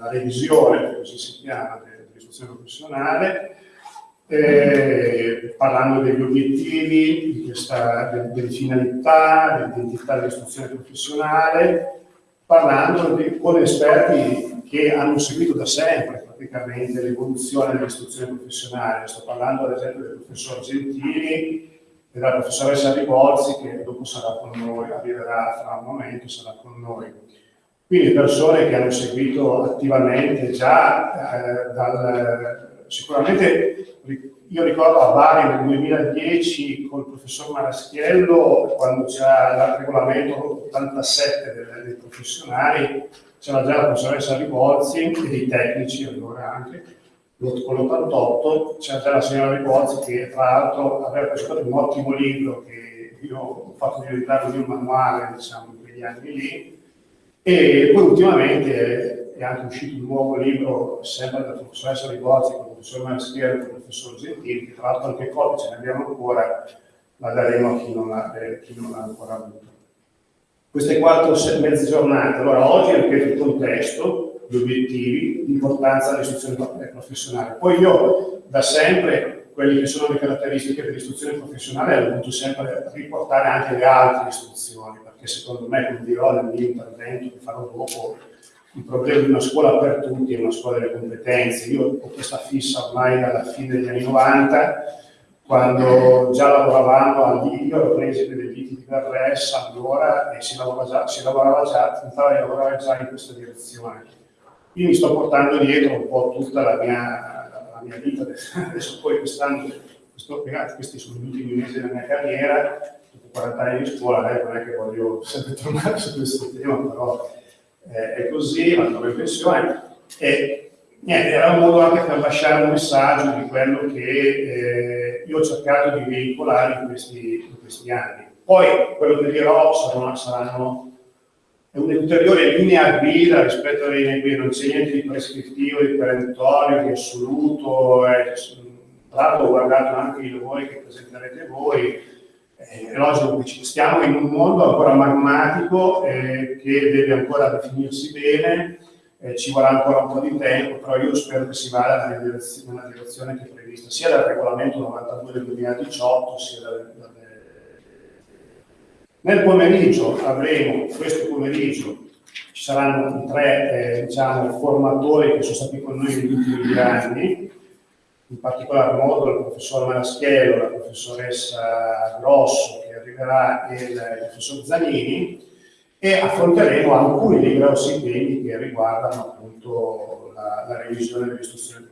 la, revisione, così si chiama, dell'istruzione professionale, eh, parlando degli obiettivi, questa, delle, delle finalità, dell'identità dell'istruzione professionale, parlando di, con esperti che hanno seguito da sempre praticamente l'evoluzione dell'istruzione professionale. Sto parlando ad esempio del professor Gentili e della professoressa Rivolzi che dopo sarà con noi, arriverà fra un momento, sarà con noi. Quindi persone che hanno seguito attivamente già eh, dal, sicuramente io ricordo a Bari nel 2010 col professor Maraschiello, quando c'era il regolamento 87 dei, dei professionali, c'era già la professoressa Rivolzi e dei tecnici allora anche, con l'88 c'era già la signora Rivolzi che tra l'altro aveva presentato un ottimo libro che io ho fatto diventare un manuale diciamo in quegli anni lì e poi ultimamente è anche uscito un nuovo libro sempre della professoressa Rivolzi con il professor Maschera e il professor Gentili che tra l'altro anche copie ce ne abbiamo ancora la daremo a chi non l'ha eh, ancora avuto queste quattro mezze giornate. Allora, oggi ripeto il contesto, gli obiettivi, l'importanza dell'istruzione professionale. Poi io, da sempre, quelle che sono le caratteristiche dell'istruzione professionale, ho voluto sempre riportare anche le altre istruzioni, perché secondo me, come dirò nel mio intervento che farò dopo, il problema di una scuola per tutti è una scuola delle competenze. Io ho questa fissa ormai dalla fine degli anni 90, quando già lavoravamo all'IVI, ero preside degli ITI di Verres allora e si lavorava già, si lavorava già, tentava di lavorare già in questa direzione. Quindi sto portando dietro un po' tutta la mia, la mia vita, adesso poi quest'anno, questo, questi sono gli ultimi mesi della mia carriera, dopo 40 anni di scuola, eh, non è che voglio sempre tornare su questo tema, però eh, è così, vado in pensione. E, niente, era un modo anche per lasciare un messaggio di quello che eh, io ho cercato di veicolare in questi, in questi, anni. Poi quello che dirò saranno, saranno un'ulteriore linea guida rispetto alle linee guida, non c'è niente di prescrittivo, di perentorio, di assoluto, eh, tra l'altro ho guardato anche i lavori che presenterete voi, eh, è logico che stiamo in un mondo ancora magmatico eh, che deve ancora definirsi bene, eh, ci vorrà ancora un po' di tempo, però io spero che si vada nella direzione, nella direzione che è prevista, sia dal regolamento 92 del 2018, sia dal, dal... Nel pomeriggio avremo, questo pomeriggio, ci saranno tre eh, diciamo, formatori che sono stati con noi negli ultimi due anni, in particolar modo il professor Maraschiello, la professoressa Grosso che arriverà e il professor Zanini, e affronteremo alcuni dei grossi temi che riguardano appunto la, la revisione dell'istruzione